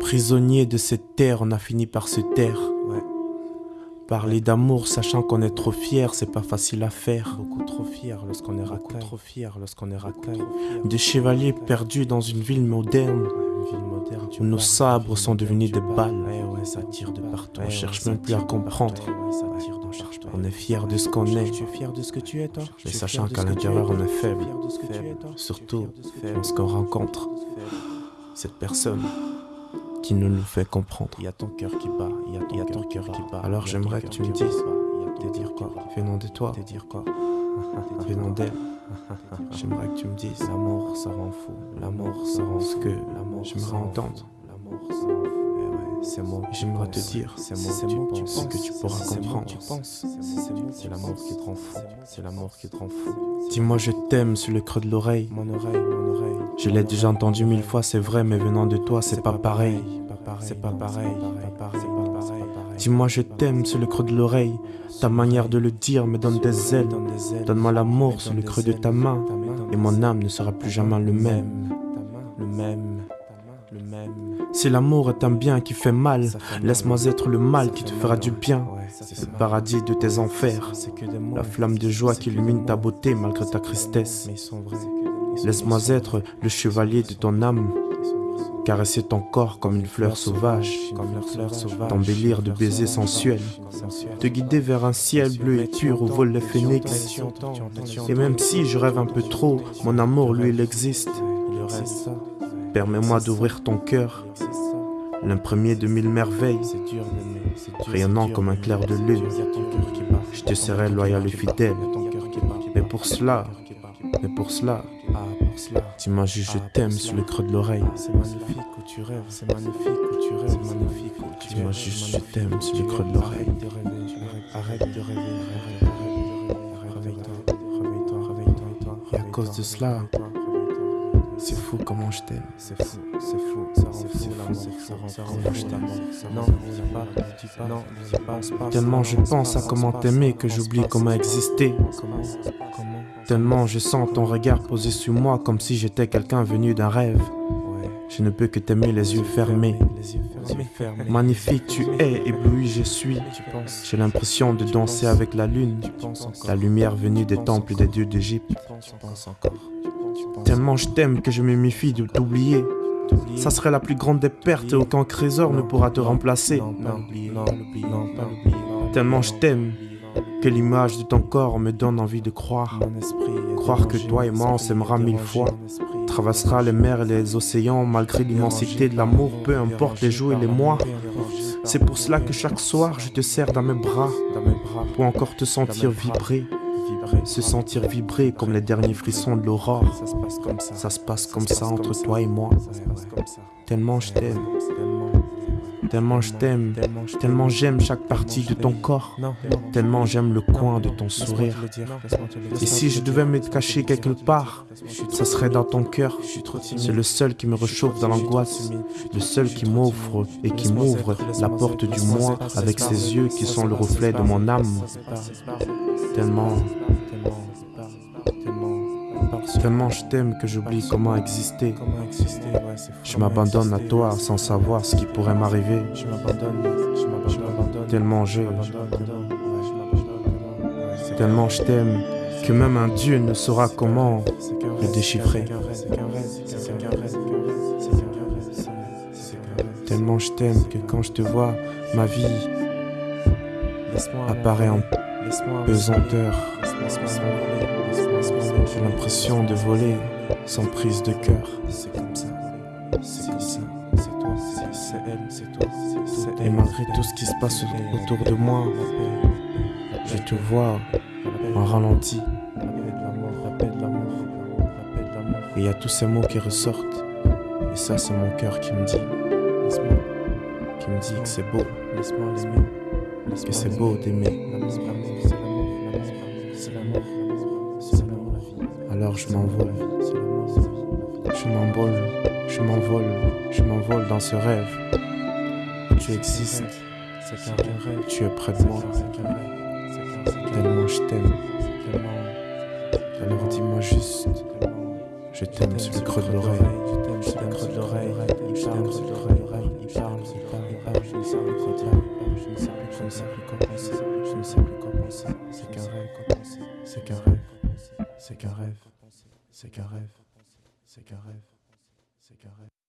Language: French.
Prisonnier de cette terre, on a fini par se taire. Parler d'amour, sachant qu'on est trop fier, c'est pas facile à faire. Beaucoup trop fier lorsqu'on est racaille. trop fier lorsqu'on est racaille. Des chevaliers perdus dans une ville moderne. Où nos sabres sont devenus des balles. ça tire de partout. On cherche même plus à comprendre. On est fier de ce qu'on est. Tu es fier de ce que tu es, toi Mais sachant qu'à l'intérieur, on est faible. Surtout lorsqu'on rencontre cette personne qui nous fait comprendre. Il y a ton cœur qui bat, il y a ton, cœur qui bat. Alors j'aimerais que tu me dises, te dire quoi? Venant de toi, te dire quoi? Venant d'elle. J'aimerais que tu me dises, l'amour ça rend fou, l'amour ça rend ce que, j'aimerais entendre. L'amour ça rend fou. C'est moi. J'aimerais te dire, c'est moi tu, penses que tu pourras comprendre. Tu penses, c'est l'amour qui te rend fou. C'est l'amour qui te rend fou. Dis-moi je t'aime sur le creux de l'oreille. Mon oreille, mon oreille. Je l'ai déjà entendu mille fois, c'est vrai, mais venant de toi, c'est pas pareil. C'est pas pareil. Dis-moi je t'aime sur le creux de l'oreille. Ta manière de le dire me donne des ailes. Donne-moi l'amour sur le creux de ta main. Et mon âme ne sera plus jamais le même. Le même. Si l'amour est un bien qui fait mal, laisse-moi être le mal qui te fera du bien. Le paradis de tes enfers, la flamme de joie qui illumine ta beauté malgré ta tristesse. Laisse-moi être le chevalier de ton âme, caresser ton corps comme une fleur sauvage, t'embellir de baisers sensuels, te guider vers un ciel bleu et pur où volent les phénix. Et même si je rêve un peu trop, mon amour, lui, il existe. Permets-moi d'ouvrir ton cœur, l'impremier de mille merveilles, rayonnant comme un clair de lune. Je te serai loyal et fidèle. Mais pour cela, cela, dis-moi juste je t'aime sur le creux de l'oreille. C'est magnifique où tu rêves, c'est magnifique où tu rêves, c'est magnifique où tu Dis-moi juste je t'aime sur le creux de l'oreille. Arrête de rêver, réveille-toi, réveille-toi, réveille-toi. Et à cause de cela, c'est fou comment je t'aime. C'est fou, c'est fou, ça rend fou l'amour, ça rend fou je t'aime. Non, dis pas, dis pas, non, dis pas. Tellement je pense à comment t'aimer que j'oublie comment exister. Tellement je sens ton regard posé sur moi comme si j'étais quelqu'un venu d'un rêve. Je ne peux que t'aimer les yeux fermés. Magnifique tu es, ébloui je suis. J'ai l'impression de danser avec la lune, la lumière venue des temples des dieux d'Égypte. Tellement je t'aime que je me méfie de t'oublier. Ça serait la plus grande des pertes et aucun trésor ne pourra te remplacer. Tellement je t'aime que l'image de ton corps me donne envie de croire. Croire que toi et moi on s'aimera mille fois. Traversera les mers et les océans malgré l'immensité de l'amour, peu importe les jours et les mois. C'est pour cela que chaque soir je te serre dans mes bras pour encore te sentir vibrer se sentir vibrer comme les derniers frissons de l'aurore. Ça se passe comme ça. Ça se passe comme ça entre toi et moi. Tellement je t'aime. Tellement je t'aime, tellement j'aime chaque partie de ton corps, tellement j'aime le coin de ton sourire. Et si je devais me cacher quelque part, ça serait dans ton cœur. C'est le seul qui me réchauffe dans l'angoisse, le seul qui m'offre et qui m'ouvre la porte du moi avec ses yeux qui sont le reflet de mon âme. Tellement, tellement je t'aime que j'oublie comment exister. Je m'abandonne à toi sans savoir ce qui pourrait m'arriver. Tellement je. Tellement je t'aime que même un Dieu ne saura comment le déchiffrer. Tellement je t'aime que quand je te vois, ma vie apparaît en pesanteur. J'ai l'impression de voler sans prise de cœur. C'est comme ça. C'est comme ça. C'est toi. C'est elle. C'est toi. Et malgré tout ce qui se passe autour de moi, je te vois en ralenti. Et il y a tous ces mots qui ressortent. Et ça, c'est mon cœur qui me dit. Qui me dit que c'est beau. Que c'est beau d'aimer. Alors je m'envole. Je m'envole Je m'envole, je m'envole dans ce rêve. Tu existes. Tu es près de moi, tellement je t'aime. Alors dis-moi juste, je t'aime sur le creux de l'oreille. Je t'aime sur le creux de l'oreille. Il parle, sur le creux de l'oreille. Il parle, il parle, il parle. Je ne sais dire. Je ne sais plus, je ne sais plus quoi penser. Je ne sais plus quoi penser. C'est qu'un rêve. C'est qu'un rêve. C'est qu'un rêve. C'est qu'un rêve. C'est qu'un rêve. C'est qu'un rêve.